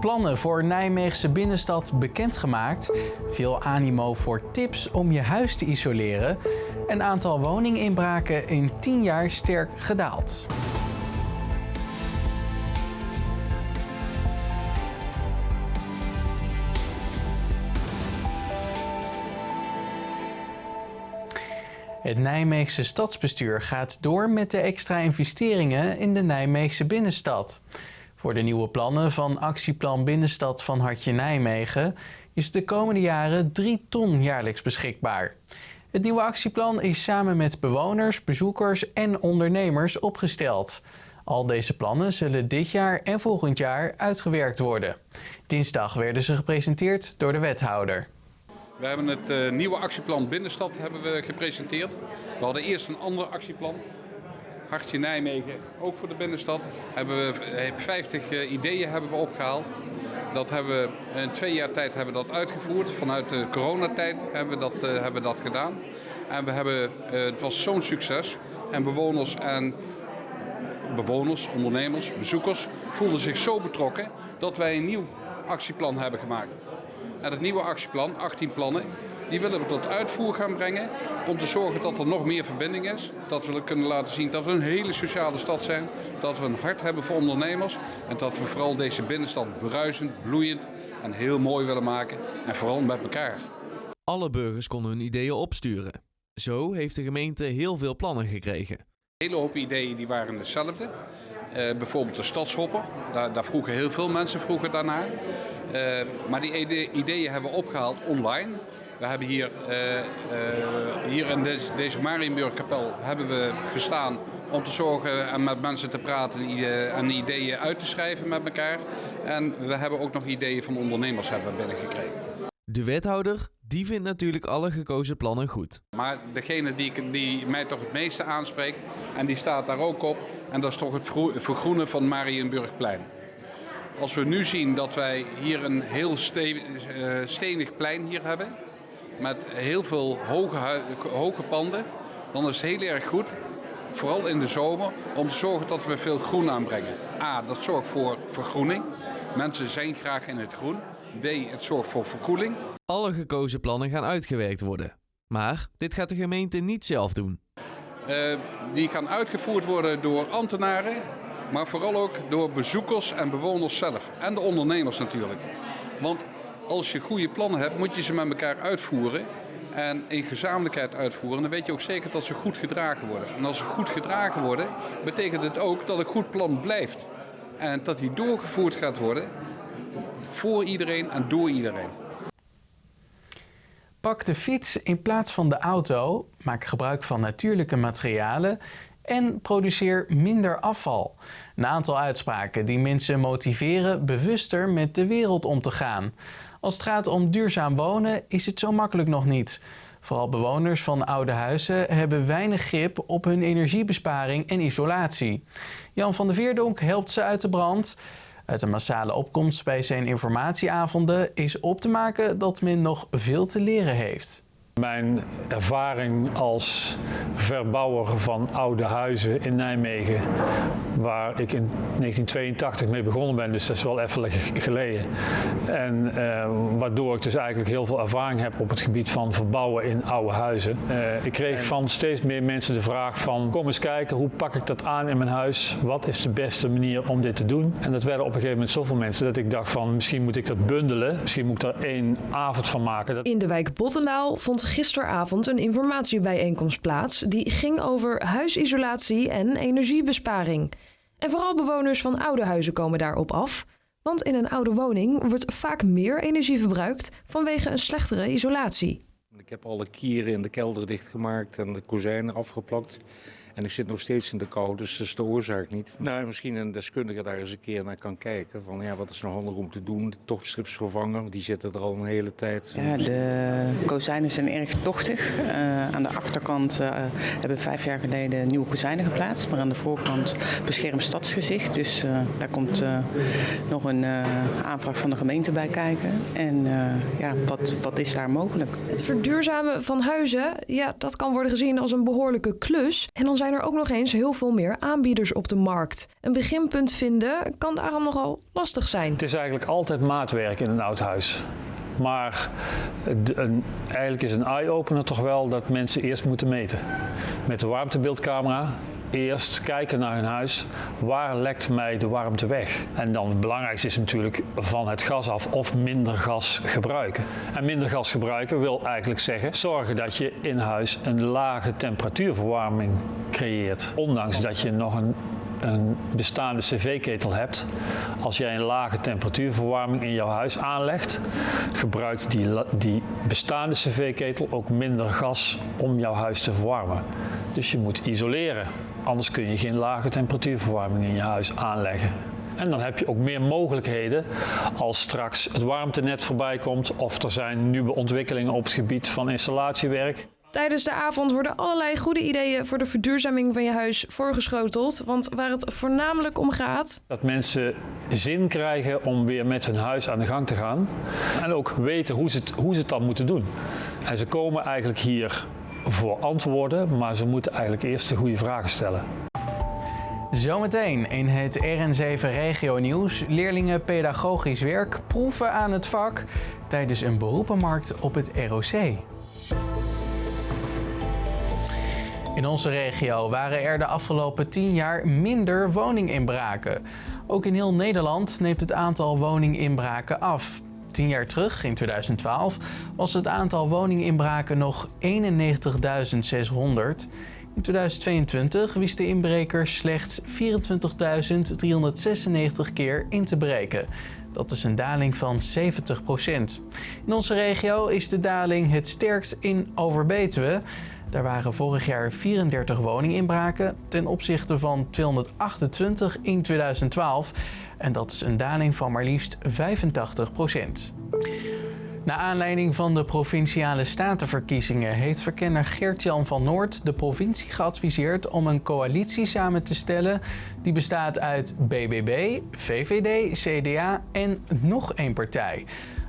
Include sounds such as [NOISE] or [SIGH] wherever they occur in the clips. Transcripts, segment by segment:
Plannen voor Nijmeegse binnenstad bekendgemaakt. Veel animo voor tips om je huis te isoleren. En aantal woninginbraken in 10 jaar sterk gedaald. Het Nijmeegse stadsbestuur gaat door met de extra investeringen in de Nijmeegse binnenstad. Voor de nieuwe plannen van Actieplan Binnenstad van Hartje Nijmegen is de komende jaren 3 ton jaarlijks beschikbaar. Het nieuwe actieplan is samen met bewoners, bezoekers en ondernemers opgesteld. Al deze plannen zullen dit jaar en volgend jaar uitgewerkt worden. Dinsdag werden ze gepresenteerd door de wethouder. We hebben het uh, nieuwe actieplan Binnenstad hebben we gepresenteerd. We hadden eerst een ander actieplan. Hartje Nijmegen, ook voor de binnenstad. Hebben we 50 uh, ideeën hebben we opgehaald. Dat hebben we in twee jaar tijd hebben we dat uitgevoerd. Vanuit de coronatijd hebben we dat, hebben we dat gedaan. En we hebben, het was zo'n succes. En bewoners en bewoners, ondernemers, bezoekers voelden zich zo betrokken dat wij een nieuw actieplan hebben gemaakt. En het nieuwe actieplan, 18 plannen, die willen we tot uitvoer gaan brengen om te zorgen dat er nog meer verbinding is. Dat we kunnen laten zien dat we een hele sociale stad zijn, dat we een hart hebben voor ondernemers en dat we vooral deze binnenstad bruisend, bloeiend en heel mooi willen maken en vooral met elkaar. Alle burgers konden hun ideeën opsturen. Zo heeft de gemeente heel veel plannen gekregen. Een hele hoop ideeën die waren hetzelfde. Uh, bijvoorbeeld de stadshopper, daar, daar, vroegen heel veel mensen vroegen daarnaar. Uh, maar die ideeën hebben we opgehaald online. We hebben hier, uh, hier in deze, deze Marienburgkapel hebben we gestaan om te zorgen en met mensen te praten en ideeën uit te schrijven met elkaar. En we hebben ook nog ideeën van ondernemers hebben binnengekregen. De wethouder die vindt natuurlijk alle gekozen plannen goed. Maar degene die, die mij toch het meeste aanspreekt, en die staat daar ook op, en dat is toch het vergroenen van Marienburgplein. Als we nu zien dat wij hier een heel stenig plein hier hebben, met heel veel hoge, hoge panden, dan is het heel erg goed, vooral in de zomer, om te zorgen dat we veel groen aanbrengen. A, dat zorgt voor vergroening. Mensen zijn graag in het groen. B, het zorgt voor verkoeling. Alle gekozen plannen gaan uitgewerkt worden. Maar dit gaat de gemeente niet zelf doen. Uh, die gaan uitgevoerd worden door ambtenaren, maar vooral ook door bezoekers en bewoners zelf. En de ondernemers natuurlijk. Want als je goede plannen hebt, moet je ze met elkaar uitvoeren. En in gezamenlijkheid uitvoeren. Dan weet je ook zeker dat ze goed gedragen worden. En als ze goed gedragen worden, betekent het ook dat een goed plan blijft. En dat die doorgevoerd gaat worden voor iedereen en door iedereen. Pak de fiets in plaats van de auto, maak gebruik van natuurlijke materialen en produceer minder afval. Een aantal uitspraken die mensen motiveren bewuster met de wereld om te gaan. Als het gaat om duurzaam wonen is het zo makkelijk nog niet. Vooral bewoners van oude huizen hebben weinig grip op hun energiebesparing en isolatie. Jan van der Veerdonk helpt ze uit de brand. Uit een massale opkomst bij zijn informatieavonden is op te maken dat men nog veel te leren heeft. Mijn ervaring als verbouwer van oude huizen in Nijmegen, waar ik in 1982 mee begonnen ben, dus dat is wel even geleden. En uh, waardoor ik dus eigenlijk heel veel ervaring heb op het gebied van verbouwen in oude huizen. Uh, ik kreeg van steeds meer mensen de vraag van kom eens kijken, hoe pak ik dat aan in mijn huis? Wat is de beste manier om dit te doen? En dat werden op een gegeven moment zoveel mensen dat ik dacht van misschien moet ik dat bundelen, misschien moet ik er één avond van maken. In de wijk Bottenlaal vond gisteravond een informatiebijeenkomst plaats die ging over huisisolatie en energiebesparing. En vooral bewoners van oude huizen komen daarop af. Want in een oude woning wordt vaak meer energie verbruikt vanwege een slechtere isolatie. Ik heb alle kieren in de kelder dichtgemaakt en de kozijnen afgeplakt. En ik zit nog steeds in de kou, dus dat is de oorzaak niet. Nou, misschien een deskundige daar eens een keer naar kan kijken. Van ja, wat is nou handig om te doen? De tochtstrips vervangen, die zitten er al een hele tijd. Ja, de kozijnen zijn erg tochtig. Uh, aan de achterkant uh, hebben we vijf jaar geleden nieuwe kozijnen geplaatst. Maar aan de voorkant beschermd stadsgezicht. Dus uh, daar komt nog een aanvraag van de gemeente bij kijken. En ja, wat, wat is daar mogelijk? Het verduurzamen van huizen, ja, dat kan worden gezien als een behoorlijke klus. En dan zijn zijn er ook nog eens heel veel meer aanbieders op de markt. Een beginpunt vinden kan daarom nogal lastig zijn. Het is eigenlijk altijd maatwerk in een oud huis. Maar eigenlijk is een eye-opener toch wel dat mensen eerst moeten meten. Met de warmtebeeldcamera eerst kijken naar hun huis. Waar lekt mij de warmte weg? En dan het belangrijkste is natuurlijk van het gas af of minder gas gebruiken. En minder gas gebruiken wil eigenlijk zeggen zorgen dat je in huis een lage temperatuurverwarming creëert. Ondanks dat je nog een een bestaande cv-ketel hebt, als jij een lage temperatuurverwarming in jouw huis aanlegt, gebruikt die, die bestaande cv-ketel ook minder gas om jouw huis te verwarmen. Dus je moet isoleren, anders kun je geen lage temperatuurverwarming in je huis aanleggen. En dan heb je ook meer mogelijkheden als straks het warmtenet voorbij komt of er zijn nieuwe ontwikkelingen op het gebied van installatiewerk. Tijdens de avond worden allerlei goede ideeën voor de verduurzaming van je huis voorgeschoteld. Want waar het voornamelijk om gaat. Dat mensen zin krijgen om weer met hun huis aan de gang te gaan. En ook weten hoe ze het, hoe ze het dan moeten doen. En ze komen eigenlijk hier voor antwoorden, maar ze moeten eigenlijk eerst de goede vragen stellen. Zometeen in het RN7 Regio Nieuws. Leerlingen pedagogisch werk proeven aan het vak tijdens een beroepenmarkt op het ROC. In onze regio waren er de afgelopen 10 jaar minder woninginbraken. Ook in heel Nederland neemt het aantal woninginbraken af. 10 jaar terug, in 2012, was het aantal woninginbraken nog 91.600. In 2022 wist de inbreker slechts 24.396 keer in te breken. Dat is een daling van 70%. In onze regio is de daling het sterkst in Overbetuwe. Daar waren vorig jaar 34 woninginbraken ten opzichte van 228 in 2012. En dat is een daling van maar liefst 85 procent. Naar aanleiding van de provinciale statenverkiezingen heeft verkenner Gert-Jan van Noord de provincie geadviseerd om een coalitie samen te stellen die bestaat uit BBB, VVD, CDA en nog één partij.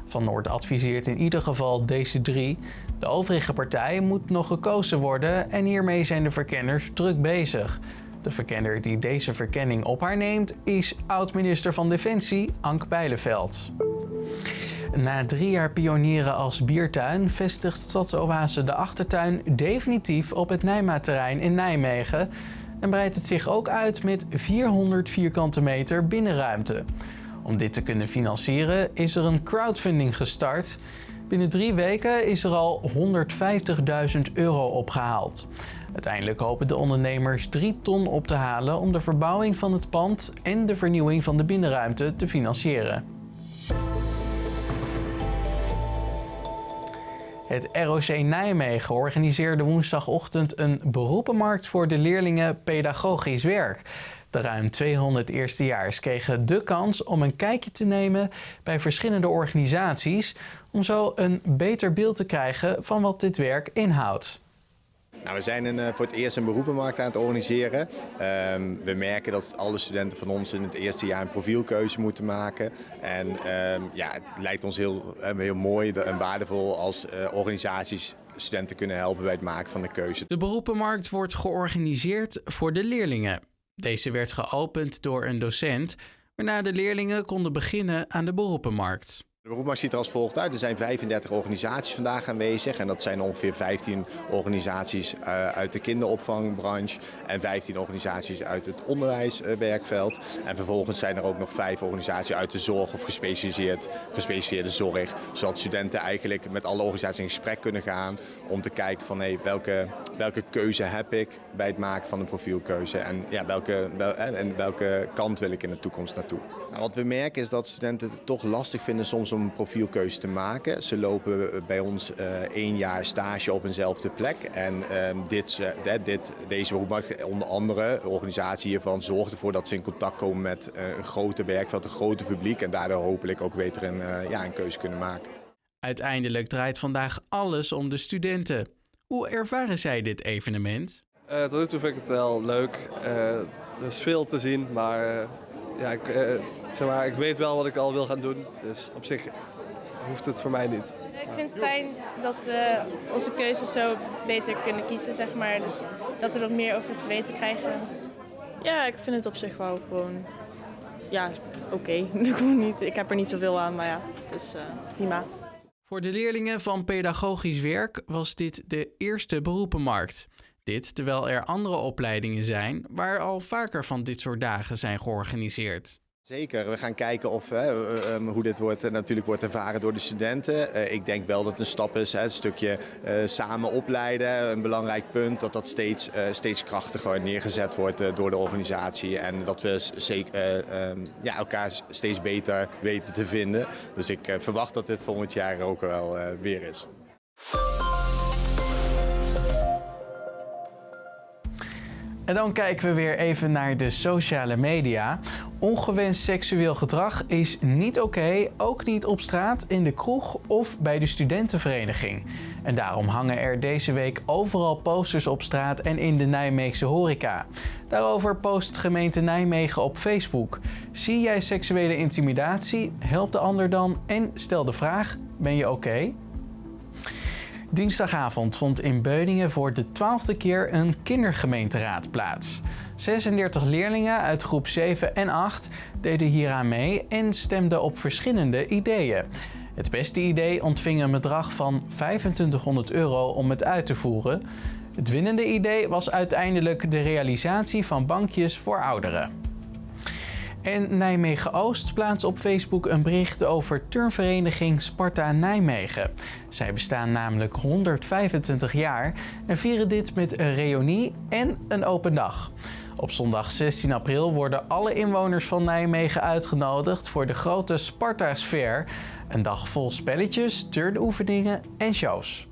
Van Noord adviseert in ieder geval deze drie. De overige partijen moet nog gekozen worden en hiermee zijn de verkenners druk bezig. De verkenner die deze verkenning op haar neemt is oud-minister van Defensie Ank Bijleveld. Na drie jaar pionieren als biertuin vestigt Stadsoase de achtertuin definitief op het Nijma-terrein in Nijmegen en breidt het zich ook uit met 400 vierkante meter binnenruimte. Om dit te kunnen financieren is er een crowdfunding gestart. Binnen drie weken is er al 150.000 euro opgehaald. Uiteindelijk hopen de ondernemers 3 ton op te halen om de verbouwing van het pand en de vernieuwing van de binnenruimte te financieren. Het ROC Nijmegen organiseerde woensdagochtend een beroepenmarkt voor de leerlingen pedagogisch werk. De ruim 200 eerstejaars kregen de kans om een kijkje te nemen bij verschillende organisaties om zo een beter beeld te krijgen van wat dit werk inhoudt. Nou, we zijn een, eh, voor het eerst een beroepenmarkt aan het organiseren. Ehm, we merken dat alle studenten van ons in het eerste jaar een profielkeuze moeten maken. En ehm, ja, het lijkt ons heel, eh, heel mooi en waardevol als uh, organisaties studenten kunnen helpen bij het maken van de keuze. De beroepenmarkt wordt georganiseerd voor de leerlingen. Deze werd geopend door een docent, waarna de leerlingen konden beginnen aan de beroepenmarkt. De beroepmarkt ziet er als volgt uit. Er zijn 35 organisaties vandaag aanwezig en dat zijn ongeveer 15 organisaties eh, uit de kinderopvangbranche en 15 organisaties uit het onderwijswerkveld. En vervolgens zijn er ook nog vijf organisaties uit de zorg of gespecialiseerd, gespecialiseerde zorg, zodat studenten eigenlijk met alle organisaties in gesprek kunnen gaan om te kijken van hey, welke, welke keuze heb ik bij het maken van een profielkeuze en, ja, welke, wel, en welke kant wil ik in de toekomst naartoe. Nou, wat we merken is dat studenten het toch lastig vinden soms om een profielkeuze te maken. Ze lopen bij ons uh, één jaar stage op eenzelfde plek. En uh, dit, uh, dit, deze beroep, onder andere, de organisatie hiervan, zorgt ervoor dat ze in contact komen met een groter werkveld, een groter publiek. En daardoor hopelijk ook beter een, ja, een keuze kunnen maken. Uiteindelijk draait vandaag alles om de studenten. Hoe ervaren zij dit evenement? tot nu toe vind ik het wel leuk. er is veel te zien, maar ja, ik, uh, zeg maar, ik weet wel wat ik al wil gaan doen. Dus op zich hoeft het voor mij niet. Ik vind het fijn dat we onze keuzes zo beter kunnen kiezen, zeg maar. Dus dat we er meer over te weten krijgen. Ja, ik vind het op zich wel gewoon ja, oké. [LAUGHS] niet. Ik heb er niet zoveel aan, maar ja, het is uh, prima. Voor de leerlingen van pedagogisch werk was dit de eerste beroepenmarkt. Dit terwijl er andere opleidingen zijn waar al vaker van dit soort dagen zijn georganiseerd. Zeker, we gaan kijken of, hè, eh, ehm, hoe dit wordt, natuurlijk wordt ervaren door de studenten. Uh, ik denk wel dat het een stap is, een stukje samen opleiden, een belangrijk punt, dat dat steeds, steeds krachtiger neergezet wordt door de organisatie en dat we zeker, ehm, ja, elkaar steeds beter weten te vinden. Dus ik verwacht dat dit volgend jaar ook wel weer is. En dan kijken we weer even naar de sociale media. Ongewenst seksueel gedrag is niet oké, ook niet op straat, in de kroeg of bij de studentenvereniging. En daarom hangen er deze week overal posters op straat en in de Nijmeegse horeca. Daarover post gemeente Nijmegen op Facebook. Zie jij seksuele intimidatie? Help de ander dan en stel de vraag: ben je oké? Dinsdagavond vond in Beuningen voor de twaalfde keer een kindergemeenteraad plaats. 36 leerlingen uit groep 7 en 8 deden hieraan mee en stemden op verschillende ideeën. Het beste idee ontving een bedrag van 2500 euro om het uit te voeren. Het winnende idee was uiteindelijk de realisatie van bankjes voor ouderen. En Nijmegen-Oost plaatst op Facebook een bericht over turnvereniging Sparta Nijmegen. Zij bestaan namelijk 125 jaar en vieren dit met een reunie en een open dag. Op zondag 16 april worden alle inwoners van Nijmegen uitgenodigd voor de grote Sparta-sfeer. Een dag vol spelletjes, turnoefeningen en shows.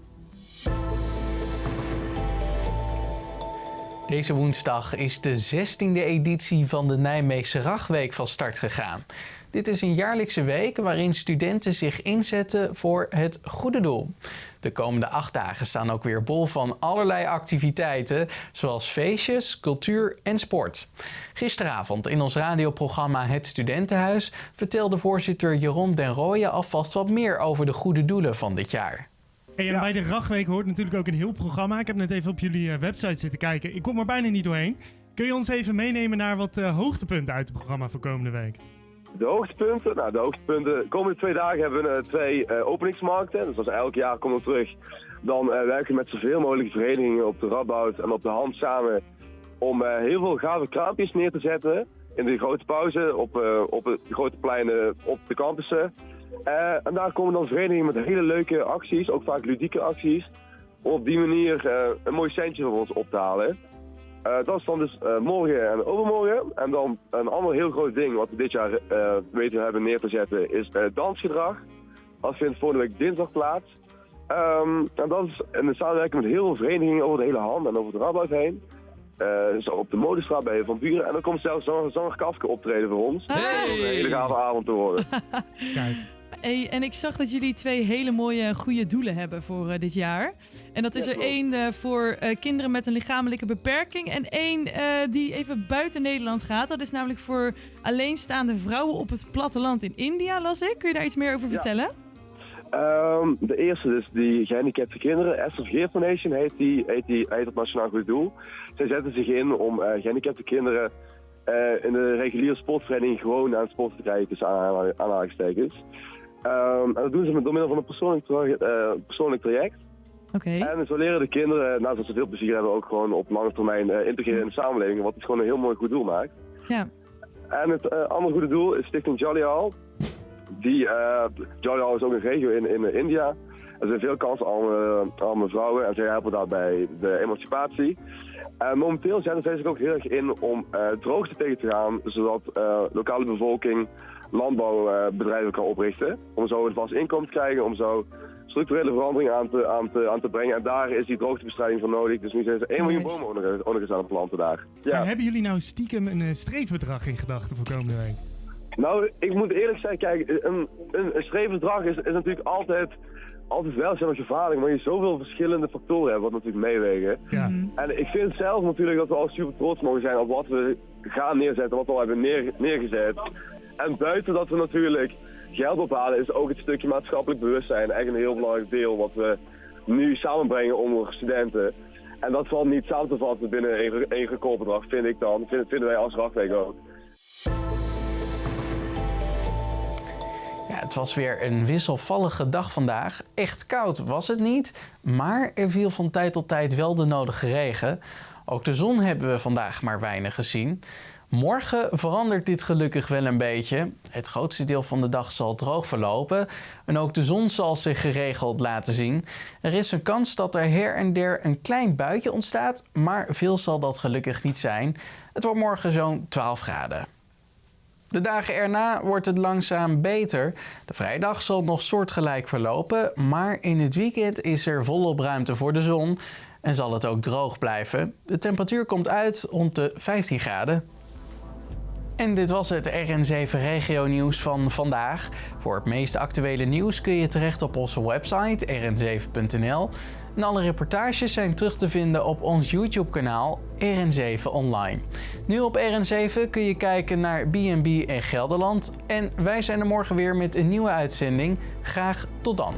Deze woensdag is de 16e editie van de Nijmeegse Ragweek van start gegaan. Dit is een jaarlijkse week waarin studenten zich inzetten voor het goede doel. De komende acht dagen staan ook weer bol van allerlei activiteiten, zoals feestjes, cultuur en sport. Gisteravond in ons radioprogramma Het Studentenhuis vertelde voorzitter Jeroen den Rooyen alvast wat meer over de goede doelen van dit jaar. Hey, en bij de Ragweek hoort natuurlijk ook een heel programma. Ik heb net even op jullie uh, website zitten kijken. Ik kom er bijna niet doorheen. Kun je ons even meenemen naar wat uh, hoogtepunten uit het programma voor komende week? De hoogtepunten? Nou, de hoogtepunten. De komende twee dagen hebben we uh, twee openingsmarkten. Dus als elk jaar komen we terug. Dan werken we met zoveel mogelijk verenigingen op de Radboud en op de hand samen. Om heel veel gave kraampjes neer te zetten. In de grote pauze op, op de grote pleinen op de campussen. Uh, en daar komen dan verenigingen met hele leuke acties, ook vaak ludieke acties. Om op die manier uh, een mooi centje voor ons op te halen. Uh, dat is dan dus morgen en overmorgen. En dan een ander heel groot ding wat we dit jaar weten hebben neer te zetten is dansgedrag. Dat vindt volgende week dinsdag plaats. Um, en dat is in de samenwerking met heel veel verenigingen over de hele hand en over de Rabout heen. zo op de Modestraat bij Van Buren. En dan komt zelfs Zanger Kafke optreden voor ons. Hey. Om een hele gave avond te worden. [LAUGHS] Kijk. Hey, en ik zag dat jullie twee hele mooie, goede doelen hebben voor uh, dit jaar. En dat is er één uh, voor uh, kinderen met een lichamelijke beperking. En één die even buiten Nederland gaat. Dat is namelijk voor alleenstaande vrouwen op het platteland in India, las ik. Kun je daar iets meer over vertellen? Um, de eerste is die gehandicapte kinderen. SFG Foundation heet, die, heet, die, heet het Nationaal Goed Doel. Zij zetten zich in om gehandicapte kinderen in de reguliere sportvereniging gewoon aan het sporten te krijgen tussen aanhalingstekens. Um, en dat doen ze met door middel van een persoonlijk, uh, persoonlijk traject. Oké. En zo leren de kinderen, naast dat ze veel plezier hebben, ook gewoon op lange termijn integreren in de samenleving. Wat het gewoon een heel mooi goed doel maakt. Ja. En het andere goede doel is Stichting Jolly Hall. Die, Jolly Hall is ook een regio in, in India. Er zijn veel kansen aan arme vrouwen en zij helpen daarbij de emancipatie. En momenteel zetten zij zich ook heel erg in om droogte tegen te gaan, zodat lokale bevolking landbouwbedrijven kan oprichten. Om zo een vast inkomen te krijgen, om zo structurele verandering aan te, aan te, aan te brengen. En daar is die droogtebestrijding voor nodig. Dus nu zijn ze 1 miljoen bomen ook aan het planten daar. Ja. Maar hebben jullie nou stiekem een streefbedrag in gedachten voor komende week? Nou, ik moet eerlijk zeggen, kijk, een, een, een streefbedrag is, is natuurlijk altijd, altijd wel zelfs gevaarlijk, maar je zoveel verschillende factoren hebt wat natuurlijk meewegen. Ja. En ik vind zelf natuurlijk dat we al super trots mogen zijn op wat we gaan neerzetten, wat we al hebben neer, neergezet. En buiten dat we natuurlijk geld ophalen, is ook het stukje maatschappelijk bewustzijn echt een heel belangrijk deel wat we nu samenbrengen onder studenten. En dat valt niet samen te vatten binnen één, recordbedrag, vind ik dan. Vinden, vinden wij als Radweek ook. Het was weer een wisselvallige dag vandaag. Echt koud was het niet, maar er viel van tijd tot tijd wel de nodige regen. Ook de zon hebben we vandaag maar weinig gezien. Morgen verandert dit gelukkig wel een beetje. Het grootste deel van de dag zal droog verlopen en ook de zon zal zich geregeld laten zien. Er is een kans dat er her en der een klein buitje ontstaat, maar veel zal dat gelukkig niet zijn. Het wordt morgen zo'n 12 graden. De dagen erna wordt het langzaam beter. De vrijdag zal nog soortgelijk verlopen, maar in het weekend is er volop ruimte voor de zon en zal het ook droog blijven. De temperatuur komt uit rond de 15 graden. En dit was het RN7 Regio Nieuws van vandaag. Voor het meest actuele nieuws kun je terecht op onze website rn7.nl. En alle reportages zijn terug te vinden op ons YouTube-kanaal RN7 Online. Nu op RN7 kun je kijken naar B&B en Gelderland. En wij zijn er morgen weer met een nieuwe uitzending. Graag tot dan.